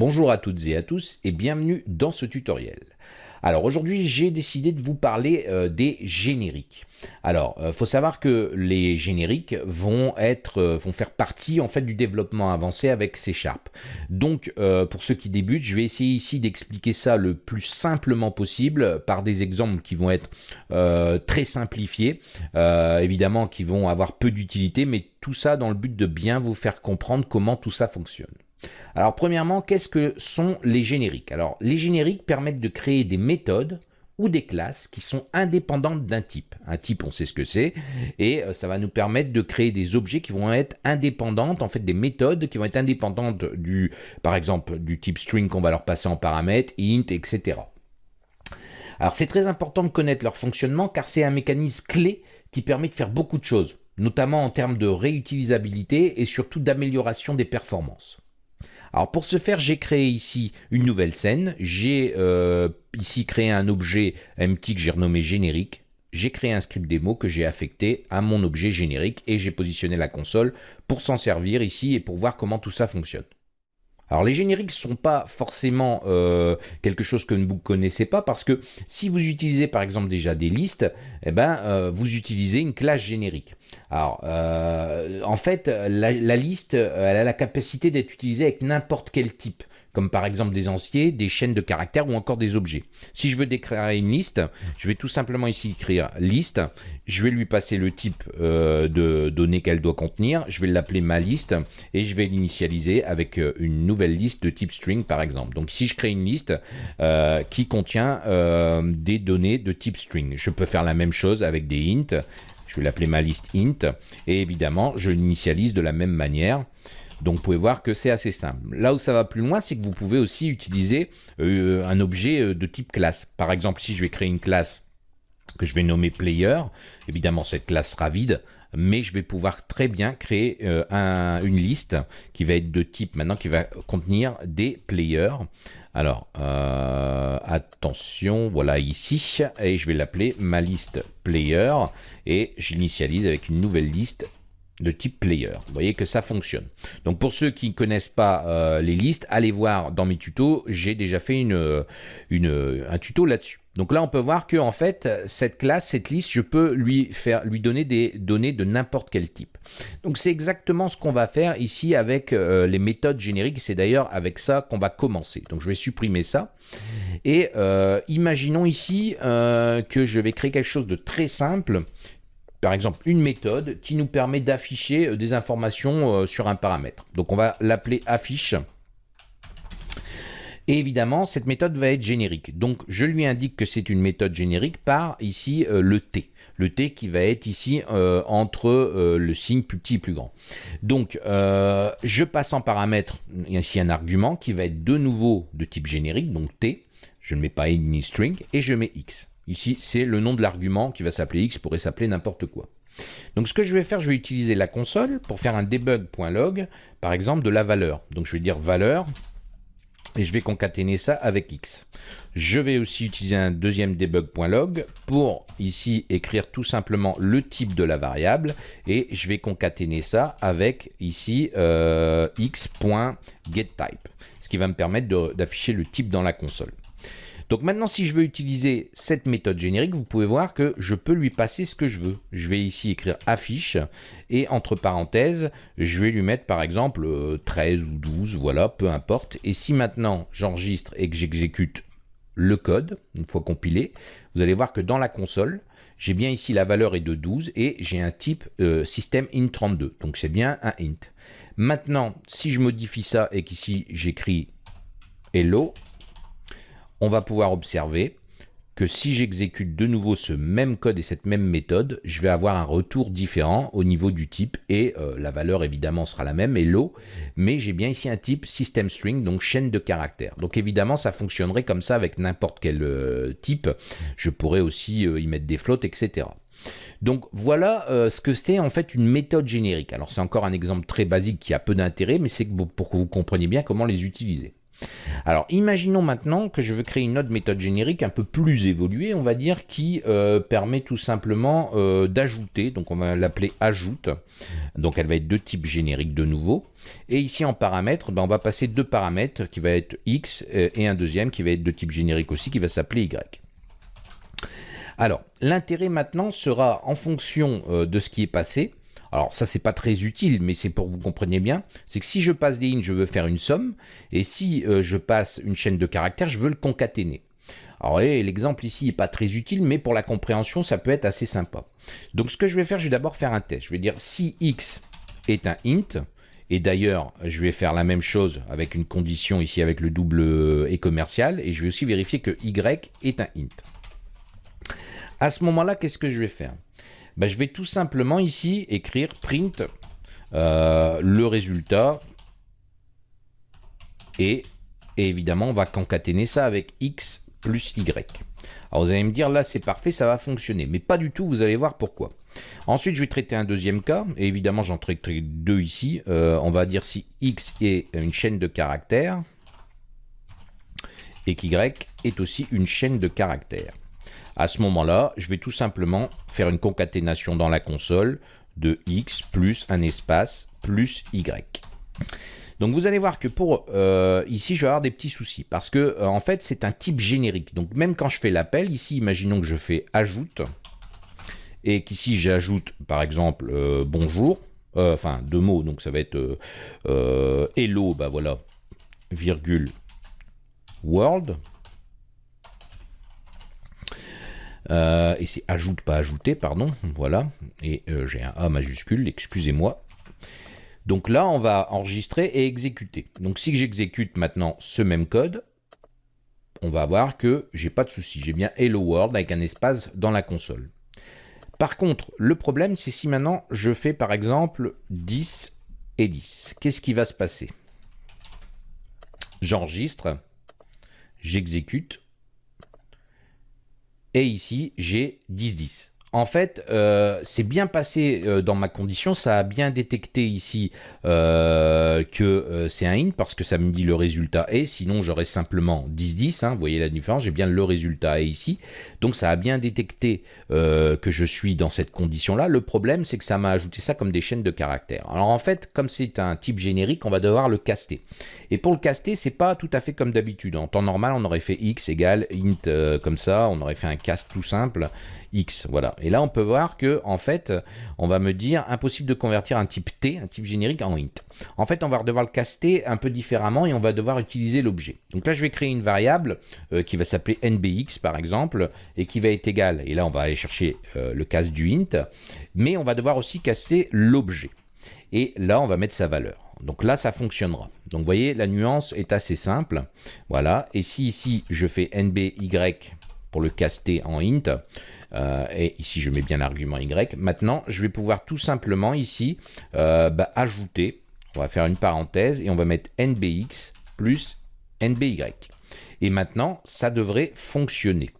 Bonjour à toutes et à tous et bienvenue dans ce tutoriel. Alors aujourd'hui j'ai décidé de vous parler euh, des génériques. Alors euh, faut savoir que les génériques vont être euh, vont faire partie en fait du développement avancé avec C Sharp. Donc pour ceux qui débutent je vais essayer ici d'expliquer ça le plus simplement possible par des exemples qui vont être très simplifiés, évidemment qui vont avoir peu d'utilité mais tout ça dans le but de bien vous faire comprendre comment tout ça fonctionne. Alors premièrement, qu'est-ce que sont les génériques? Alors les génériques permettent de créer des méthodes ou des classes qui sont indépendantes d'un type. Un type, on sait ce que c'est, et euh, ça va nous permettre de créer des objets qui vont être indépendantes, en fait des méthodes qui vont être indépendantes du, par exemple, du type string qu'on va leur passer en paramètres, int, etc. Alors c'est très important de connaître leur fonctionnement car c'est un mécanisme clé qui permet de faire beaucoup de choses, notamment en termes de réutilisabilité et surtout d'amélioration des performances. Alors pour ce faire, j'ai créé ici une nouvelle scène. J'ai euh, ici créé un objet empty que j'ai renommé générique. J'ai créé un script démo que j'ai affecté à mon objet générique et j'ai positionné la console pour s'en servir ici et pour voir comment tout ça fonctionne. Alors les génériques ne sont pas forcément euh, quelque chose que vous ne connaissez pas parce que si vous utilisez par exemple déjà des listes, eh ben, euh, vous utilisez une classe générique. Alors euh, en fait la, la, liste elle a la capacité d'être utilisée avec n'importe quel type comme par exemple des entiers, des chaînes de caractères ou encore des objets. Si je veux déclarer une liste, je vais tout simplement ici écrire liste, je vais lui passer le type euh, de données qu'elle doit contenir, je vais l'appeler ma liste et je vais l'initialiser avec euh, une nouvelle liste de type string par exemple. Donc si je crée une liste euh, qui contient des données de type string, je peux faire la même chose avec des int, je vais l'appeler ma liste int et évidemment je l'initialise de la même manière. Donc vous pouvez voir que c'est assez simple. Là où ça va plus loin, c'est que vous pouvez aussi utiliser euh, un objet euh, de type classe. Par exemple, si je vais créer une classe que je vais nommer player, évidemment cette classe sera vide, mais je vais pouvoir très bien créer euh, une liste qui va être de type maintenant, qui va contenir des players. Alors, attention, voilà ici, et je vais l'appeler ma liste player, et j'initialise avec une nouvelle liste de type player. Vous voyez que ça fonctionne. Donc pour ceux qui ne connaissent pas euh, les listes, allez voir dans mes tutos, j'ai déjà fait une, une, un tuto là-dessus. Donc là, on peut voir que en fait, cette classe, cette liste, je peux lui faire, lui donner des données de n'importe quel type. Donc c'est exactement ce qu'on va faire ici avec euh, les méthodes génériques. C'est d'ailleurs avec ça qu'on va commencer. Donc je vais supprimer ça. Et euh, imaginons ici que je vais créer quelque chose de très simple par exemple une méthode qui nous permet d'afficher euh, des informations euh, sur un paramètre. Donc on va l'appeler affiche. Et évidemment, cette méthode va être générique. Donc je lui indique que c'est une méthode générique par ici euh, le t. Le t qui va être ici entre le signe plus petit et plus grand. Donc je passe en paramètre ici un argument qui va être de nouveau de type générique, donc t. Je ne mets pas any string et je mets x. Ici, c'est le nom de l'argument qui va s'appeler x, pourrait s'appeler n'importe quoi. Donc ce que je vais faire, je vais utiliser la console pour faire un debug.log, par exemple, de la valeur. Donc je vais dire valeur, et je vais concaténer ça avec x. Je vais aussi utiliser un deuxième debug.log pour ici écrire tout simplement le type de la variable et je vais concaténer ça avec ici euh, x.getType, ce qui va me permettre d'afficher le type dans la console. Donc maintenant, si je veux utiliser cette méthode générique, vous pouvez voir que je peux lui passer ce que je veux. Je vais ici écrire affiche et entre parenthèses, je vais lui mettre par exemple 13 euh, ou 12, voilà, peu importe. Et si maintenant j'enregistre et que j'exécute le code, une fois compilé, vous allez voir que dans la console, j'ai bien ici la valeur est de 12 et j'ai un type euh, système int32, donc c'est bien un int. Maintenant, si je modifie ça et qu'ici j'écris hello, on va pouvoir observer que si j'exécute de nouveau ce même code et cette même méthode, je vais avoir un retour différent au niveau du type et euh, la valeur évidemment sera la même, hello, mais j'ai bien ici un type system string, donc chaîne de caractères. Donc évidemment ça fonctionnerait comme ça avec n'importe quel euh, type, je pourrais aussi euh, y mettre des flottes, etc. Donc voilà ce que c'est en fait une méthode générique. Alors c'est encore un exemple très basique qui a peu d'intérêt, mais c'est pour que vous compreniez bien comment les utiliser. Alors, imaginons maintenant que je veux créer une autre méthode générique un peu plus évoluée, on va dire, qui euh, permet tout simplement euh, d'ajouter. Donc, on va l'appeler ajoute. Donc, elle va être de type générique de nouveau. Et ici, en paramètres, ben, on va passer deux paramètres qui va être x euh, et un deuxième qui va être de type générique aussi, qui va s'appeler y. Alors, l'intérêt maintenant sera en fonction de ce qui est passé, alors ça c'est pas très utile, mais c'est pour que vous compreniez bien, c'est que si je passe des int, je veux faire une somme, et si euh, je passe une chaîne de caractères, je veux le concaténer. Alors l'exemple ici n'est pas très utile, mais pour la compréhension, ça peut être assez sympa. Donc ce que je vais faire, je vais d'abord faire un test. Je vais dire si x est un int, et d'ailleurs, je vais faire la même chose avec une condition ici avec le double euh, et commercial, et je vais aussi vérifier que y est un int. À ce moment-là, qu'est-ce que je vais faire? Ben, je vais tout simplement ici écrire print euh, le résultat et, évidemment on va concaténer ça avec x plus y. Alors vous allez me dire là c'est parfait, ça va fonctionner, mais pas du tout, vous allez voir pourquoi. Ensuite je vais traiter un deuxième cas, et évidemment j'en traiterai deux ici. Euh, on va dire si x est une chaîne de caractères et qu'y est aussi une chaîne de caractères. À ce moment-là, je vais tout simplement faire une concaténation dans la console de x plus un espace plus y. Donc vous allez voir que pour euh, ici, je vais avoir des petits soucis parce que euh, en fait, c'est un type générique. Donc même quand je fais l'appel, ici, imaginons que je fais ajoute et qu'ici j'ajoute par exemple euh, bonjour, enfin deux mots, donc ça va être hello, bah voilà, virgule world. Euh, et c'est ajoute, pas ajouter, pardon. Voilà. Et euh, j'ai un A majuscule, excusez-moi. Donc là, on va enregistrer et exécuter. Donc si j'exécute maintenant ce même code, on va voir que j'ai pas de souci. J'ai bien Hello World avec un espace dans la console. Par contre, le problème, c'est si maintenant je fais par exemple 10 et 10. Qu'est-ce qui va se passer? J'enregistre, j'exécute, et ici, j'ai 10-10. En fait, euh, c'est bien passé euh, dans ma condition, ça a bien détecté ici euh, que c'est un int parce que ça me dit le résultat est, sinon j'aurais simplement 10-10, hein, vous voyez la différence, j'ai bien le résultat est ici, donc ça a bien détecté que je suis dans cette condition-là. Le problème, c'est que ça m'a ajouté ça comme des chaînes de caractères. Alors en fait, comme c'est un type générique, on va devoir le caster. Et pour le caster, c'est pas tout à fait comme d'habitude. En temps normal, on aurait fait x égale int comme ça, on aurait fait un cast tout simple, x, voilà. Et là, on peut voir que, en fait, on va me dire impossible de convertir un type t, un type générique, en int. En fait, on va devoir le caster un peu différemment et on va devoir utiliser l'objet. Donc là, je vais créer une variable euh, qui va s'appeler nbx, par exemple, et qui va être égale, et là, on va aller chercher euh, le cast du int, mais on va devoir aussi caster l'objet. Et là, on va mettre sa valeur. Donc là, ça fonctionnera. Donc vous voyez, la nuance est assez simple. Voilà. Et si ici, je fais nby pour le caster en int, euh, et ici je mets bien l'argument y. Maintenant, je vais pouvoir tout simplement ici euh, bah, ajouter, on va faire une parenthèse et on va mettre nbx plus nby. Et maintenant, ça devrait fonctionner.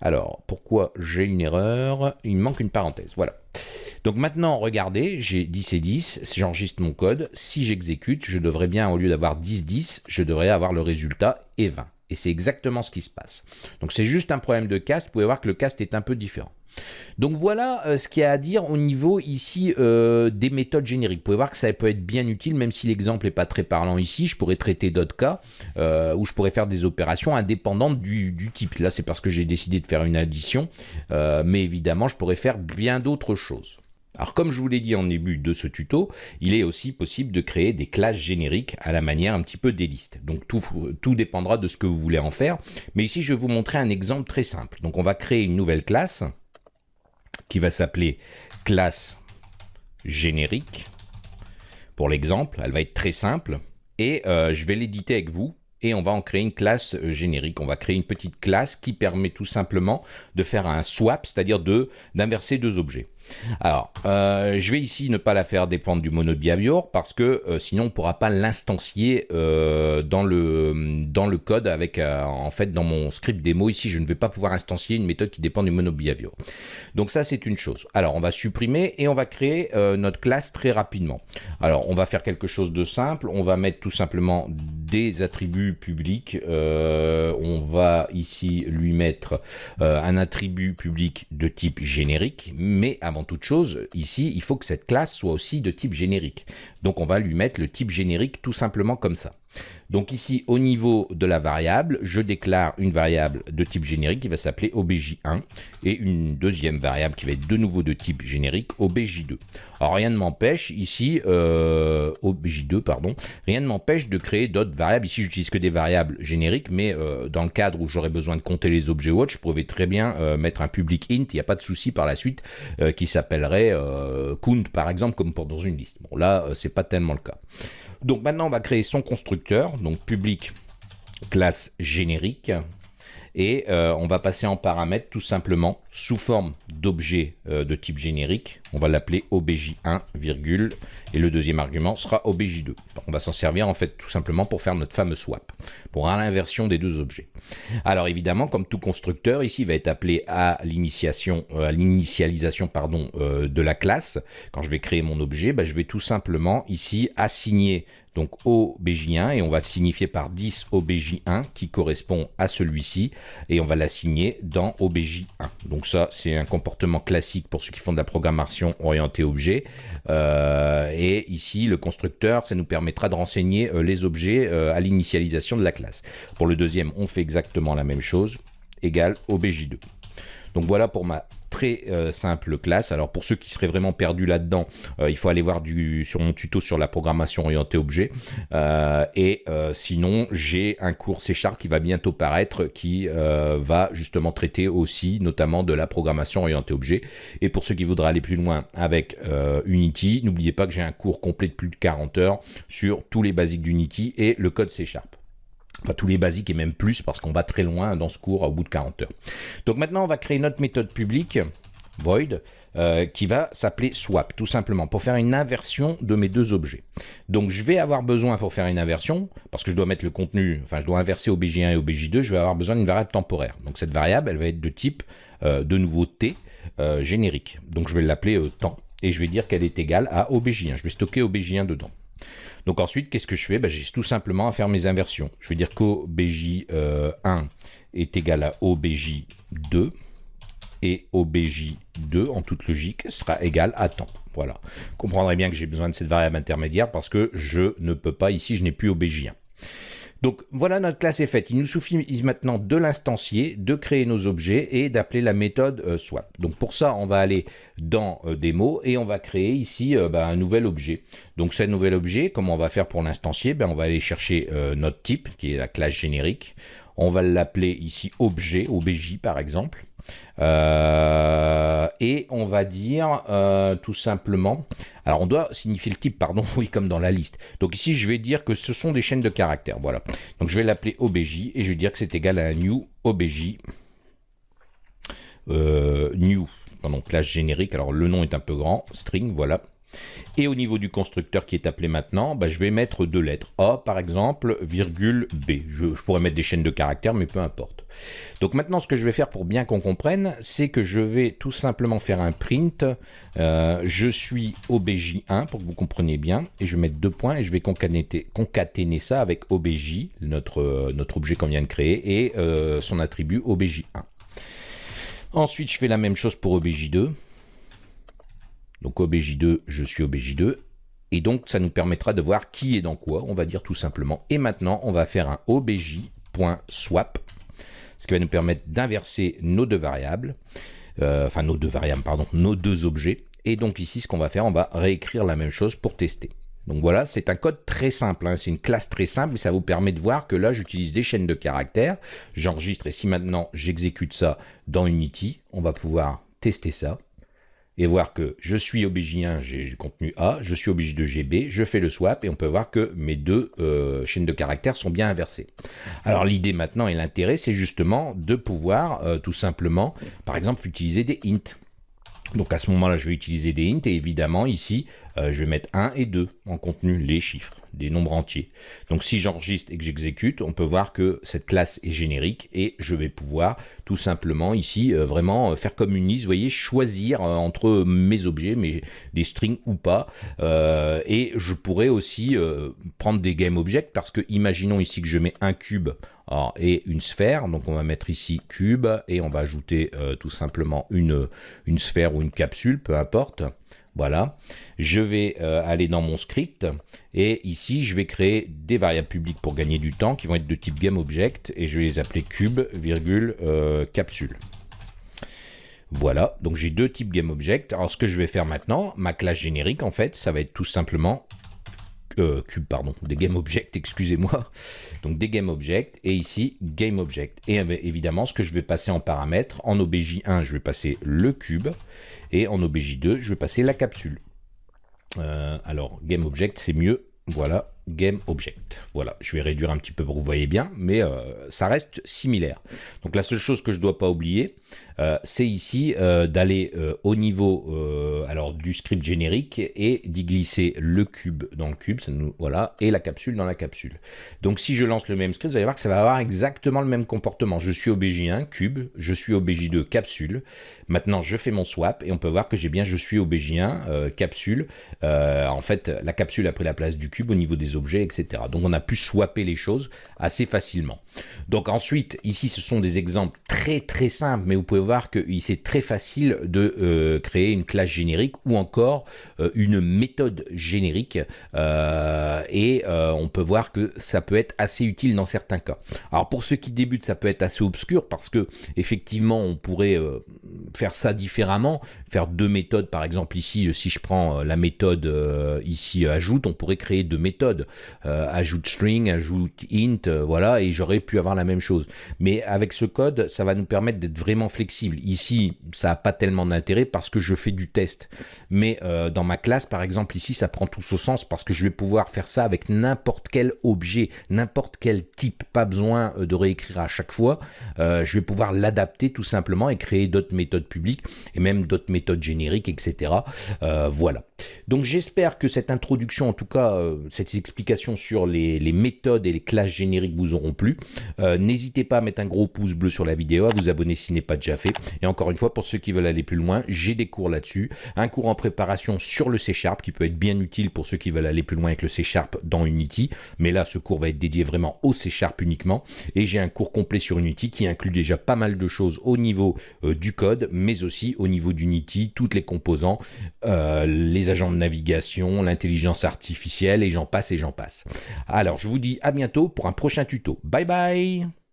Alors, pourquoi j'ai une erreur? Il manque une parenthèse, voilà. Donc maintenant, regardez, j'ai 10 et 10, j'enregistre mon code. Si j'exécute, je devrais bien, au lieu d'avoir 10, 10, je devrais avoir le résultat et 20. Et c'est exactement ce qui se passe. Donc c'est juste un problème de cast. Vous pouvez voir que le cast est un peu différent. Donc voilà euh, ce qu'il y a à dire au niveau ici euh, des méthodes génériques. Vous pouvez voir que ça peut être bien utile, même si l'exemple n'est pas très parlant ici. Je pourrais traiter d'autres cas euh, où je pourrais faire des opérations indépendantes du, du type. Là, c'est parce que j'ai décidé de faire une addition. mais évidemment, je pourrais faire bien d'autres choses. Alors comme je vous l'ai dit en début de ce tuto, il est aussi possible de créer des classes génériques à la manière un petit peu des listes. Donc tout, tout dépendra de ce que vous voulez en faire. Mais ici, je vais vous montrer un exemple très simple. Donc on va créer une nouvelle classe qui va s'appeler classe générique. Pour l'exemple, elle va être très simple. Et euh, je vais l'éditer avec vous et on va en créer une classe euh, générique. On va créer une petite classe qui permet tout simplement de faire un swap, c'est-à-dire d'inverser deux objets. Alors, euh, je vais ici ne pas la faire dépendre du mono behavior parce que euh, sinon on ne pourra pas l'instancier euh, dans, le, code avec, en fait, dans mon script démo ici, je ne vais pas pouvoir instancier une méthode qui dépend du mono behavior. Donc ça, c'est une chose. Alors, on va supprimer et on va créer notre classe très rapidement. Alors, on va faire quelque chose de simple. On va mettre tout simplement des attributs publics, on va ici lui mettre un attribut public de type générique, mais avant toute chose, ici, il faut que cette classe soit aussi de type générique. Donc on va lui mettre le type générique tout simplement comme ça. Donc ici, au niveau de la variable, je déclare une variable de type générique qui va s'appeler obj1 et une deuxième variable qui va être de nouveau de type générique obj2. Alors rien ne m'empêche ici, euh, obj2 pardon, rien ne m'empêche de créer d'autres variables. Ici, j'utilise que des variables génériques, mais euh, dans le cadre où j'aurais besoin de compter les objets watch, je pourrais très bien euh, mettre un public int, il n'y a pas de souci par la suite, qui s'appellerait count par exemple, comme pour dans une liste. Bon là, c'est pas tellement le cas. Donc maintenant, on va créer son constructeur, donc public classe générique. Et euh, on va passer en paramètre tout simplement sous forme d'objet euh, de type générique. On va l'appeler obj1, virgule, et le deuxième argument sera obj2. On va s'en servir en fait tout simplement pour faire notre fameux swap, pour l'inversion des deux objets. Alors évidemment, comme tout constructeur, ici va être appelé à euh, l'initialisation pardon de la classe. Quand je vais créer mon objet, bah, je vais tout simplement ici assigner donc OBJ1, et on va signifier par 10 OBJ1 qui correspond à celui-ci, et on va l'assigner dans OBJ1. Donc ça, c'est un comportement classique pour ceux qui font de la programmation orientée objet. Euh, et ici, le constructeur, ça nous permettra de renseigner euh, les objets euh, à l'initialisation de la classe. Pour le deuxième, on fait exactement la même chose, égale OBJ2. Donc voilà pour ma très euh, simple classe. Alors pour ceux qui seraient vraiment perdus là-dedans, euh, il faut aller voir sur mon tuto sur la programmation orientée objet. Euh, et sinon, j'ai un cours C Sharp qui va bientôt paraître qui va justement traiter aussi notamment de la programmation orientée objet. Et pour ceux qui voudraient aller plus loin avec Unity, n'oubliez pas que j'ai un cours complet de plus de 40 heures sur tous les basiques d'Unity et le code C Sharp. Enfin, tous les basiques et même plus parce qu'on va très loin dans ce cours au bout de 40 heures. Donc maintenant, on va créer notre méthode publique, void, euh, qui va s'appeler swap, tout simplement, pour faire une inversion de mes deux objets. Donc je vais avoir besoin pour faire une inversion, parce que je dois mettre le contenu, enfin je dois inverser OBJ1 et OBJ2, je vais avoir besoin d'une variable temporaire. Donc cette variable, elle va être de type, euh, de nouveau T, euh, générique. Donc je vais l'appeler temps, et je vais dire qu'elle est égale à OBJ1. Je vais stocker OBJ1 dedans. Donc ensuite, qu'est-ce que je fais? Ben, J'ai tout simplement à faire mes inversions. Je vais dire qu'OBJ1 euh, est égal à OBJ2 et OBJ2 en toute logique sera égal à temps. Voilà. Vous comprendrez bien que j'ai besoin de cette variable intermédiaire parce que je ne peux pas, ici je n'ai plus OBJ1. Donc voilà, notre classe est faite. Il nous suffit maintenant de l'instancier, de créer nos objets et d'appeler la méthode euh, swap. Donc pour ça, on va aller dans euh, et on va créer ici euh, bah, un nouvel objet. Donc ce nouvel objet, comme on va faire pour l'instancier, ben, on va aller chercher notre type, qui est la classe générique. On va l'appeler ici objet, obj par exemple. Euh, et on va dire euh, tout simplement, alors on doit signifier le type, pardon, oui, comme dans la liste. Donc ici, je vais dire que ce sont des chaînes de caractères, voilà. Donc je vais l'appeler obj et je vais dire que c'est égal à new obj euh, new, pardon, classe générique. Alors le nom est un peu grand, string, voilà. Et au niveau du constructeur qui est appelé maintenant, bah, je vais mettre deux lettres. A par exemple, virgule B. Je, pourrais mettre des chaînes de caractères, mais peu importe. Donc maintenant, ce que je vais faire pour bien qu'on comprenne, c'est que je vais tout simplement faire un print. Euh, je suis obj1 pour que vous compreniez bien. Et je vais mettre deux points et je vais concaténer, ça avec obj, notre, notre objet qu'on vient de créer, et euh, son attribut obj1. Ensuite, je fais la même chose pour obj2. Donc OBJ2, je suis OBJ2. Et donc, ça nous permettra de voir qui est dans quoi, on va dire tout simplement. Et maintenant, on va faire un obj.swap, ce qui va nous permettre d'inverser nos deux variables, euh, enfin nos deux variables, pardon, nos deux objets. Et donc ici, ce qu'on va faire, on va réécrire la même chose pour tester. Donc voilà, c'est un code très simple, hein. c'est une classe très simple et ça vous permet de voir que là, j'utilise des chaînes de caractères. J'enregistre et si maintenant j'exécute ça dans Unity, on va pouvoir tester ça et voir que je suis OBJ1, j'ai contenu A, je suis OBJ2, j'ai B, je fais le swap et on peut voir que mes deux euh, chaînes de caractères sont bien inversées. Alors l'idée maintenant et l'intérêt, c'est justement de pouvoir euh, tout simplement, par exemple, utiliser des int. Donc à ce moment-là, je vais utiliser des int et évidemment ici, je vais mettre 1 et 2 en contenu, les chiffres des nombres entiers. Donc si j'enregistre et que j'exécute, on peut voir que cette classe est générique et je vais pouvoir tout simplement ici euh, vraiment euh, faire comme une liste, vous voyez, choisir euh, entre mes objets, mais des strings ou pas. et je pourrais aussi prendre des game objects parce que imaginons ici que je mets un cube et une sphère. Donc on va mettre ici cube et on va ajouter tout simplement une sphère ou une capsule, peu importe. Voilà, je vais euh, aller dans mon script et ici je vais créer des variables publiques pour gagner du temps qui vont être de type GameObject et je vais les appeler cube, virgule, euh, capsule. Voilà, donc j'ai deux types GameObject. Alors ce que je vais faire maintenant, ma classe générique en fait, ça va être tout simplement euh, cube, pardon, des GameObject, excusez-moi. Donc des GameObject et ici GameObject. Et évidemment, ce que je vais passer en paramètres, en OBJ1, je vais passer le cube et en OBJ2, je vais passer la capsule. Euh, alors, GameObject, c'est mieux. Voilà, Game Object. Voilà, je vais réduire un petit peu pour que vous voyez bien, mais euh, ça reste similaire. Donc la seule chose que je ne dois pas oublier, euh, c'est ici euh, d'aller au niveau alors du script générique et d'y glisser le cube dans le cube, voilà, et la capsule dans la capsule. Donc si je lance le même script, vous allez voir que ça va avoir exactement le même comportement. Je suis au BJ1 cube, je suis au BJ2 capsule. Maintenant, je fais mon swap et on peut voir que j'ai bien je suis au BJ1 capsule. en fait, la capsule a pris la place du cube au niveau des objets, etc. Donc on a pu swapper les choses assez facilement. Donc ensuite, ici ce sont des exemples très très simples, mais vous pouvez voir que c'est très facile de euh, créer une classe générique ou encore euh, une méthode générique. Euh, et on peut voir que ça peut être assez utile dans certains cas. Alors pour ceux qui débutent, ça peut être assez obscur parce que effectivement on pourrait faire ça différemment, faire deux méthodes par exemple ici, si je prends la méthode ici ajoute, on pourrait créer deux méthodes. Ajoute string, ajoute int, voilà, et j'aurais pu avoir la même chose. Mais avec ce code, ça va nous permettre d'être vraiment flexible. Ici, ça n'a pas tellement d'intérêt parce que je fais du test. Mais euh, dans ma classe, par exemple, ici, ça prend tout son sens parce que je vais pouvoir faire ça avec n'importe quel objet, n'importe quel type. Pas besoin de réécrire à chaque fois. je vais pouvoir l'adapter tout simplement et créer d'autres méthodes publiques et même d'autres méthodes génériques, etc. voilà. Donc j'espère que cette introduction, en tout cas, cette explication sur les, méthodes et les classes génériques vous auront plu. Euh, n'hésitez pas à mettre un gros pouce bleu sur la vidéo, à vous abonner si ce n'est pas déjà fait. Et encore une fois, pour ceux qui veulent aller plus loin, j'ai des cours là-dessus. Un cours en préparation sur le C Sharp qui peut être bien utile pour ceux qui veulent aller plus loin avec le C Sharp dans Unity. Mais là, ce cours va être dédié vraiment au C Sharp uniquement. Et j'ai un cours complet sur Unity qui inclut déjà pas mal de choses au niveau euh, du code, mais aussi au niveau d'Unity, toutes les composants, euh, agents de navigation, l'intelligence artificielle, et j'en passe et j'en passe. Alors, je vous dis à bientôt pour un prochain tuto. Bye bye